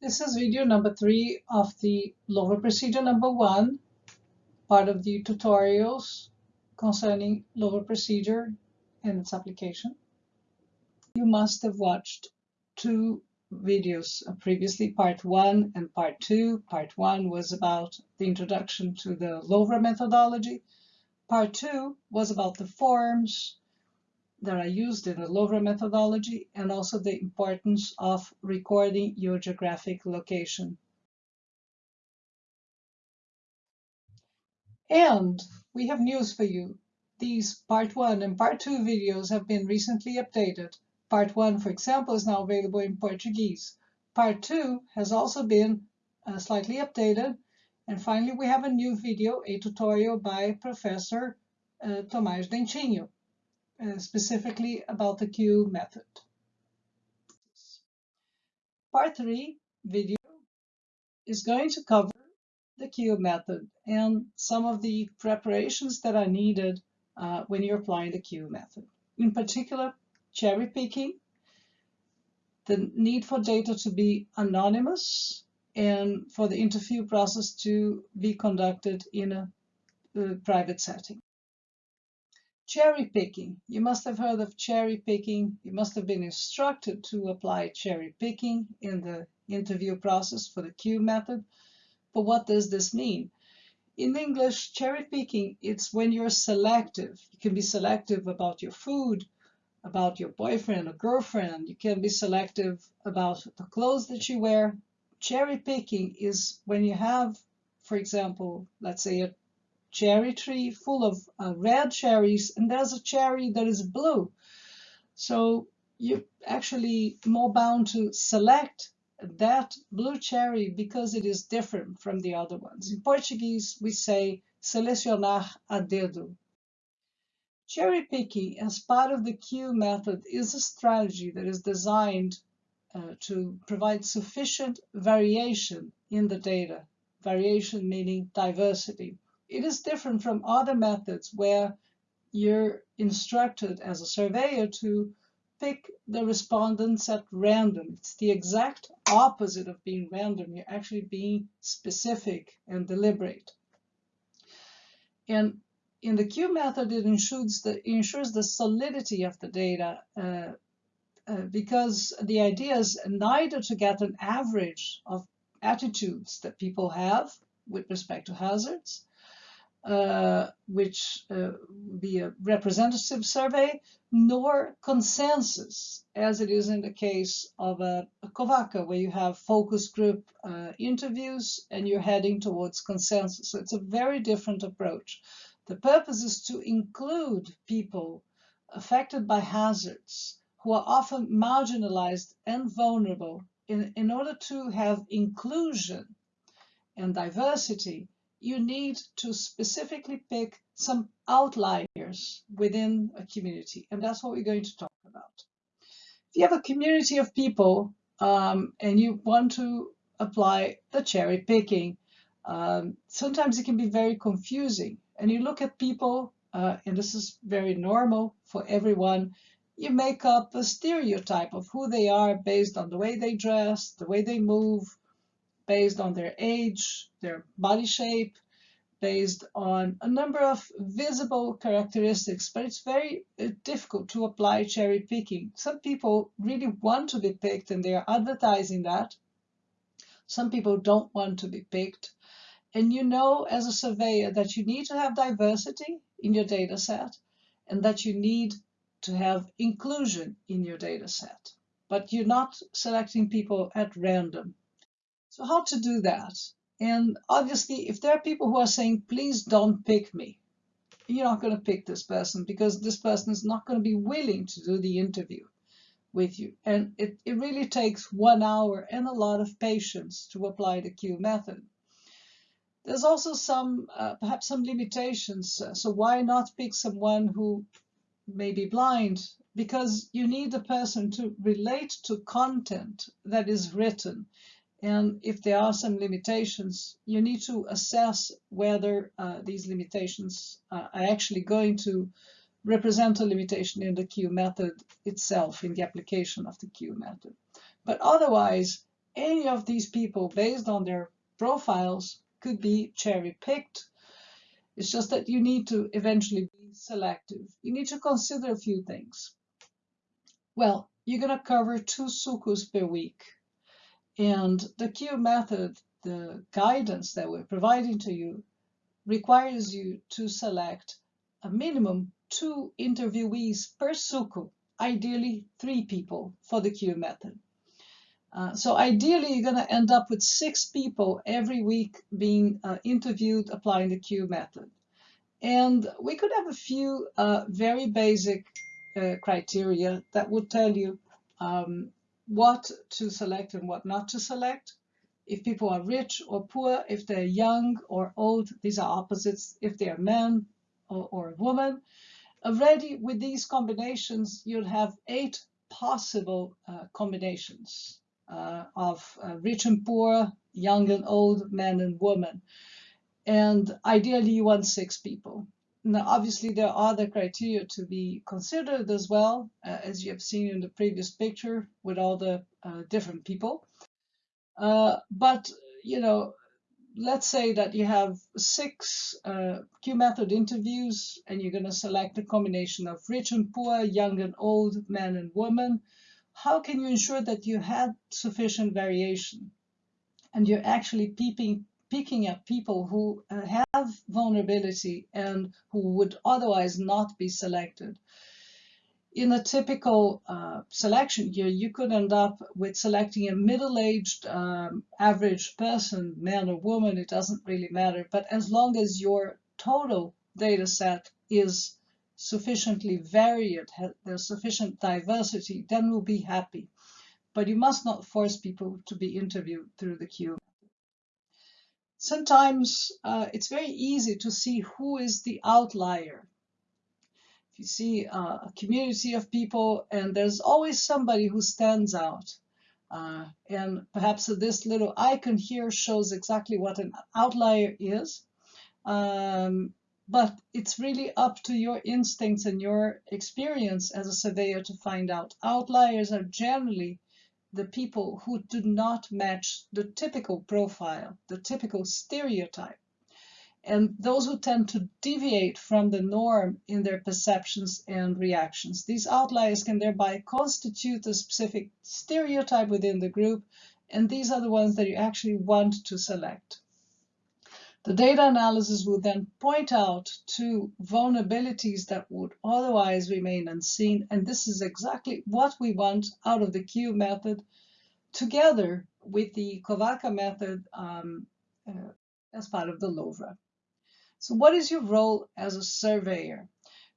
This is video number three of the LoVA procedure number one, part of the tutorials concerning LoVA procedure and its application. You must have watched two videos uh, previously, part one and part two. Part one was about the introduction to the LoVA methodology. Part two was about the forms, that are used in the LoVA methodology and also the importance of recording your geographic location. And we have news for you. These part one and part two videos have been recently updated. Part one, for example, is now available in Portuguese. Part two has also been uh, slightly updated. And finally, we have a new video, a tutorial by Professor uh, Tomaz Dentinho uh, specifically about the Q method. Part 3 video is going to cover the Q method and some of the preparations that are needed uh, when you're applying the Q method. In particular, cherry picking, the need for data to be anonymous, and for the interview process to be conducted in a, a private setting. Cherry picking. You must have heard of cherry picking. You must have been instructed to apply cherry picking in the interview process for the Q method. But what does this mean? In English, cherry picking, it's when you're selective. You can be selective about your food, about your boyfriend or girlfriend. You can be selective about the clothes that you wear. Cherry picking is when you have, for example, let's say a cherry tree full of uh, red cherries and there's a cherry that is blue. So you're actually more bound to select that blue cherry because it is different from the other ones. In Portuguese, we say selecionar a dedo. Cherry picking as part of the Q method is a strategy that is designed uh, to provide sufficient variation in the data. Variation meaning diversity. It is different from other methods where you're instructed as a surveyor to pick the respondents at random. It's the exact opposite of being random. You're actually being specific and deliberate. And in the Q method, it ensures the, ensures the solidity of the data uh, uh, because the idea is neither to get an average of attitudes that people have with respect to hazards, uh, which uh, be a representative survey, nor consensus, as it is in the case of a, a COVACA, where you have focus group uh, interviews and you're heading towards consensus. So it's a very different approach. The purpose is to include people affected by hazards who are often marginalized and vulnerable in, in order to have inclusion and diversity you need to specifically pick some outliers within a community. And that's what we're going to talk about. If you have a community of people um, and you want to apply the cherry picking, um, sometimes it can be very confusing. And you look at people, uh, and this is very normal for everyone, you make up a stereotype of who they are based on the way they dress, the way they move, based on their age, their body shape, based on a number of visible characteristics, but it's very uh, difficult to apply cherry picking. Some people really want to be picked and they are advertising that. Some people don't want to be picked. And you know as a surveyor that you need to have diversity in your data set and that you need to have inclusion in your data set. But you're not selecting people at random. So how to do that? And obviously, if there are people who are saying, please don't pick me, you're not going to pick this person because this person is not going to be willing to do the interview with you. And it, it really takes one hour and a lot of patience to apply the Q method. There's also some, uh, perhaps some limitations. So why not pick someone who may be blind? Because you need the person to relate to content that is written. And if there are some limitations, you need to assess whether uh, these limitations are actually going to represent a limitation in the Q method itself, in the application of the Q method. But otherwise, any of these people based on their profiles could be cherry picked. It's just that you need to eventually be selective. You need to consider a few things. Well, you're going to cover two sukus per week. And the Q method, the guidance that we're providing to you, requires you to select a minimum two interviewees per suku, ideally three people for the Q method. Uh, so ideally, you're going to end up with six people every week being uh, interviewed applying the Q method. And we could have a few uh, very basic uh, criteria that would tell you um, what to select and what not to select. If people are rich or poor, if they're young or old, these are opposites. If they're men or, or a woman. Already with these combinations, you'll have eight possible uh, combinations uh, of uh, rich and poor, young and old, men and women. And ideally, you want six people. Now, obviously, there are other criteria to be considered as well, uh, as you have seen in the previous picture with all the uh, different people. Uh, but, you know, let's say that you have six uh, Q method interviews and you're going to select a combination of rich and poor, young and old, men and women. How can you ensure that you had sufficient variation and you're actually peeping, picking up people who uh, have vulnerability and who would otherwise not be selected? in a typical uh, selection year, you could end up with selecting a middle-aged um, average person, man or woman, it doesn't really matter. But as long as your total data set is sufficiently varied, there's sufficient diversity, then we'll be happy. But you must not force people to be interviewed through the Q. Sometimes uh, it's very easy to see who is the outlier If you see uh, a community of people and there's always somebody who stands out. Uh, and perhaps this little icon here shows exactly what an outlier is. Um, but it's really up to your instincts and your experience as a surveyor to find out. Outliers are generally the people who do not match the typical profile, the typical stereotype and those who tend to deviate from the norm in their perceptions and reactions. These outliers can thereby constitute a specific stereotype within the group, and these are the ones that you actually want to select. The data analysis will then point out to vulnerabilities that would otherwise remain unseen, and this is exactly what we want out of the Q method together with the COVACA method um, uh, as part of the LOVRA. So what is your role as a surveyor?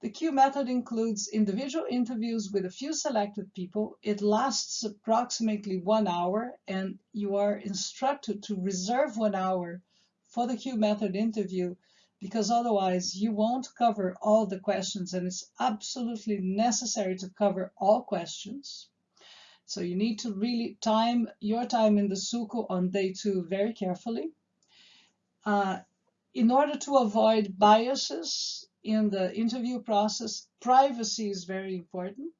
The Q method includes individual interviews with a few selected people. It lasts approximately one hour and you are instructed to reserve one hour for the Q method interview because otherwise you won't cover all the questions and it's absolutely necessary to cover all questions. So you need to really time your time in the Suku on day two very carefully. Uh, in order to avoid biases in the interview process, privacy is very important.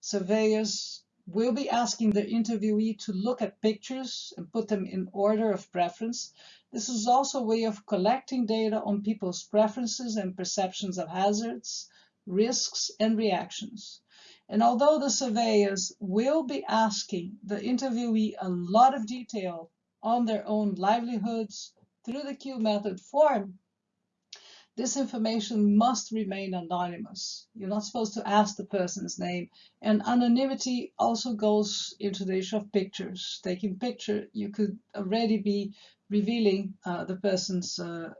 Surveyors will be asking the interviewee to look at pictures and put them in order of preference. This is also a way of collecting data on people's preferences and perceptions of hazards, risks, and reactions. And although the surveyors will be asking the interviewee a lot of detail on their own livelihoods, through the Q method form, this information must remain anonymous. You're not supposed to ask the person's name. And anonymity also goes into the issue of pictures. Taking picture, you could already be revealing uh, the person's uh,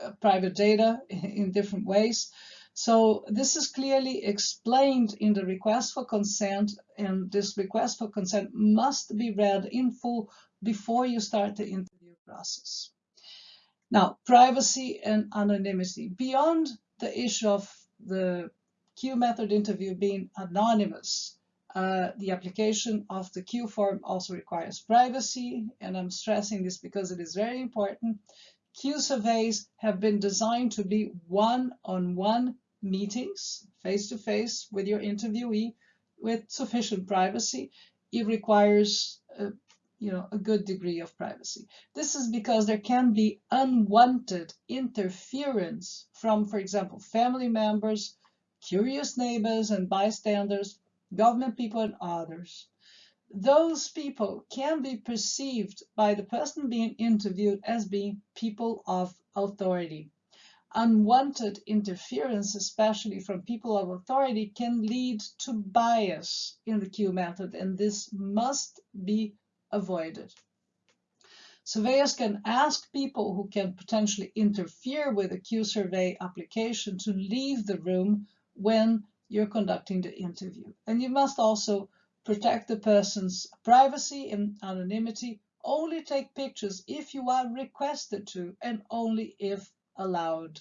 uh, private data in different ways. So this is clearly explained in the request for consent, and this request for consent must be read in full before you start the interview process. Now, privacy and anonymity. Beyond the issue of the Q method interview being anonymous, uh, the application of the Q form also requires privacy, and I'm stressing this because it is very important. Q surveys have been designed to be one-on-one -on -one meetings, face-to-face -face with your interviewee, with sufficient privacy. It requires uh, you know, a good degree of privacy. This is because there can be unwanted interference from, for example, family members, curious neighbors and bystanders, government people and others. Those people can be perceived by the person being interviewed as being people of authority. Unwanted interference, especially from people of authority, can lead to bias in the Q method, and this must be avoided. Surveyors can ask people who can potentially interfere with a Q survey application to leave the room when you're conducting the interview. And you must also protect the person's privacy and anonymity. Only take pictures if you are requested to and only if allowed.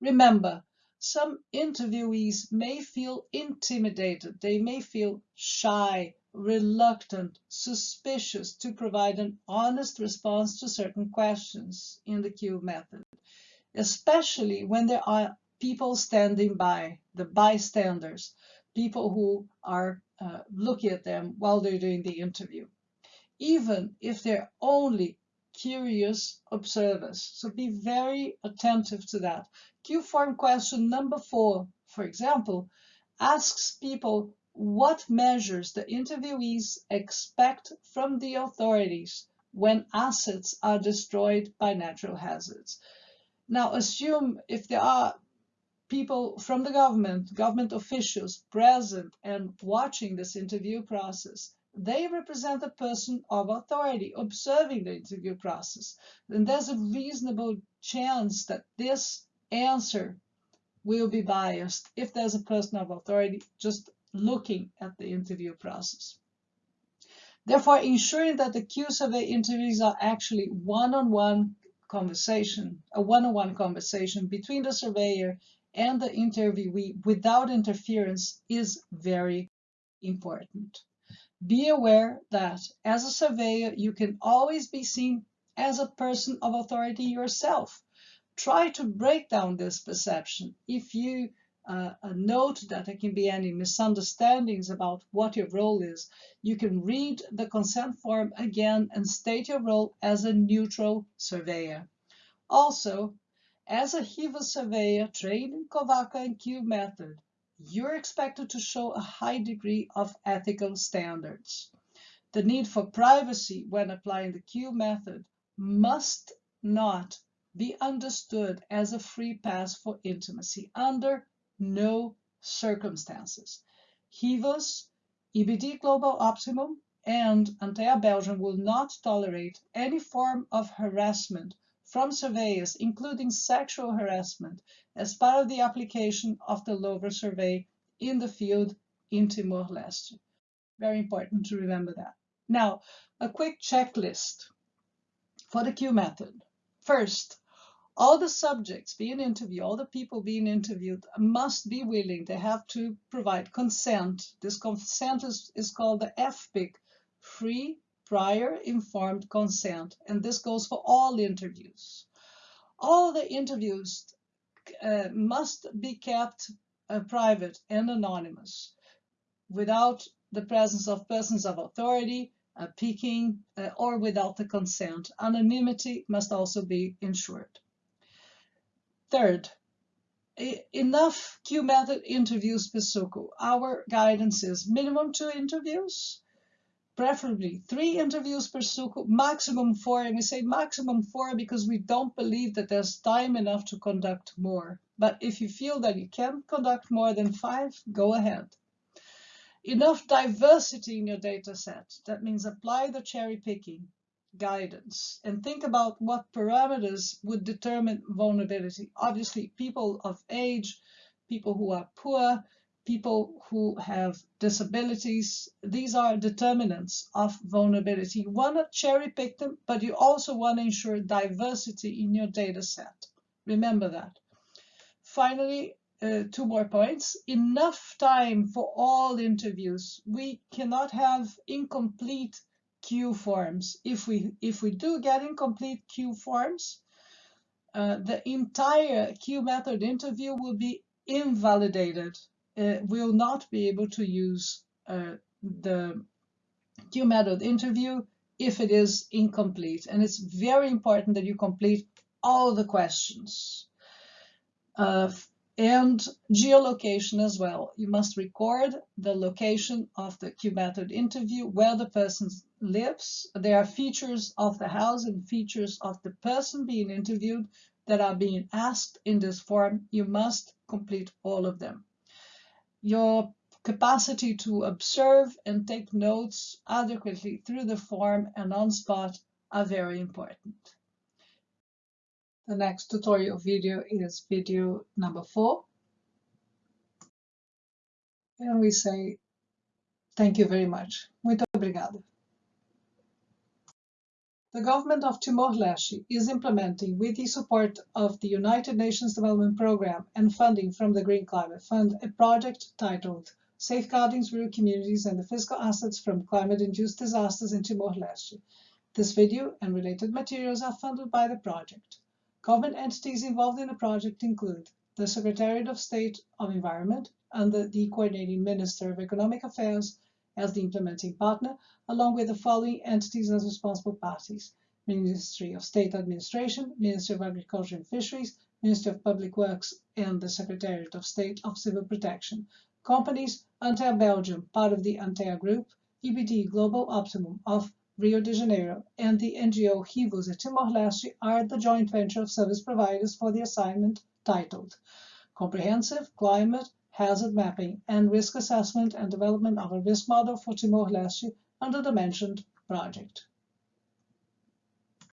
Remember, some interviewees may feel intimidated. They may feel shy reluctant, suspicious to provide an honest response to certain questions in the Q method, especially when there are people standing by, the bystanders, people who are uh, looking at them while they're doing the interview, even if they're only curious observers. So be very attentive to that. Q form question number four, for example, asks people what measures the interviewees expect from the authorities when assets are destroyed by natural hazards. Now assume if there are people from the government, government officials present and watching this interview process, they represent a person of authority observing the interview process. Then there's a reasonable chance that this answer will be biased if there's a person of authority just looking at the interview process. Therefore, ensuring that the Q survey interviews are actually one-on-one -on -one conversation, a one-on-one -on -one conversation between the surveyor and the interviewee without interference is very important. Be aware that as a surveyor, you can always be seen as a person of authority yourself. Try to break down this perception. If you uh, a note that there can be any misunderstandings about what your role is, you can read the consent form again and state your role as a neutral surveyor. Also, as a HIVA surveyor trained in COVACA and Q method, you're expected to show a high degree of ethical standards. The need for privacy when applying the Q method must not be understood as a free pass for intimacy under no circumstances. HIVAS, EBD Global Optimum, and Antea Belgium will not tolerate any form of harassment from surveyors, including sexual harassment, as part of the application of the LOVR survey in the field in Timor-Leste. Very important to remember that. Now, a quick checklist for the Q method. First, all the subjects being interviewed, all the people being interviewed must be willing. They have to provide consent. This consent is, is called the FPIC, Free Prior Informed Consent, and this goes for all interviews. All the interviews uh, must be kept uh, private and anonymous without the presence of persons of authority, uh, uh, or without the consent. Anonymity must also be ensured. Third, enough Q method interviews per SUCO. Our guidance is minimum two interviews, preferably three interviews per Suku, maximum four. And we say maximum four because we don't believe that there's time enough to conduct more. But if you feel that you can conduct more than five, go ahead. Enough diversity in your data set. That means apply the cherry picking guidance and think about what parameters would determine vulnerability. Obviously, people of age, people who are poor, people who have disabilities, these are determinants of vulnerability. You want to cherry pick them, but you also want to ensure diversity in your data set. Remember that. Finally, uh, two more points. Enough time for all interviews. We cannot have incomplete Q forms. If we if we do get incomplete Q forms, uh, the entire Q method interview will be invalidated. We'll not be able to use uh, the Q method interview if it is incomplete. And it's very important that you complete all the questions. Uh, and geolocation as well. You must record the location of the Q-method interview, where the person lives. There are features of the house and features of the person being interviewed that are being asked in this form. You must complete all of them. Your capacity to observe and take notes adequately through the form and on spot are very important. The next tutorial video is video number four. And we say thank you very much. Muito obrigado. The government of Timor-Leste is implementing, with the support of the United Nations Development Programme and funding from the Green Climate Fund, a project titled Safeguarding Rural Communities and the Physical Assets from Climate-Induced Disasters in Timor-Leste. This video and related materials are funded by the project. Government entities involved in the project include the Secretariat of State of Environment under the Coordinating Minister of Economic Affairs as the implementing partner, along with the following entities as responsible parties. Ministry of State Administration, Ministry of Agriculture and Fisheries, Ministry of Public Works, and the Secretariat of State of Civil Protection. Companies, Antea Belgium, part of the Antea Group, EBD Global Optimum of Rio de Janeiro, and the NGO Rivos at Timor-Leste are the joint venture of service providers for the assignment titled Comprehensive Climate Hazard Mapping and Risk Assessment and Development of a Risk Model for Timor-Leste under the mentioned project.